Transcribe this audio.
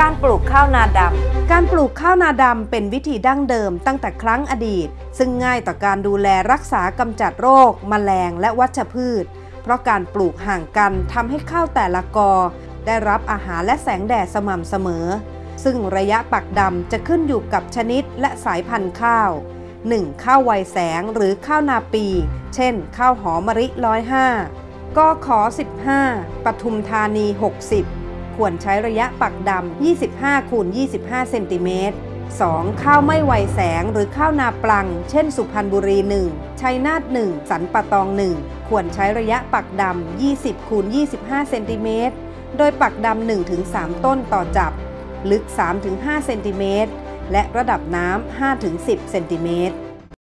การปลูกข้าวนาดำ การปลูกข้าวนาดำเป็นวิธีดั้งเดิมตั้งแต่ครั้งอดีต ซึ่งง่ายต่อการดูแลรักษากำจัดโรค แมลงและวัชพืช เพราะการปลูกห่างกันทำให้ข้าวแต่ละกอ ได้รับอาหารและแสงแดดสม่ำเสมอ ซึ่งระยะปักดำจะขึ้นอยู่กับชนิดและสายพันธุ์ข้าว 1. ข้าวไวแสงหรือข้าวนาปี เช่น ข้าวหอมมะริร้อยห้ากขอ15ปทุมธานี 60 ควรใช้ระยะปักดำ 25คูณ25 เซนติเมตร 2. ข้าวไม่ไวแสงหรือข้าวนาปลัง เช่น สุพรรณบุรี 1 ชัยนาท 1 สันปะตอง 1 ควรใช้ระยะปักดำ 20คูณ25 เซนติเมตร โดยปักดำ 1-3 ต้นต่อจับ ลึก 3-5 เซนติเมตร และระดับน้ำ 5-10 เซนติเมตร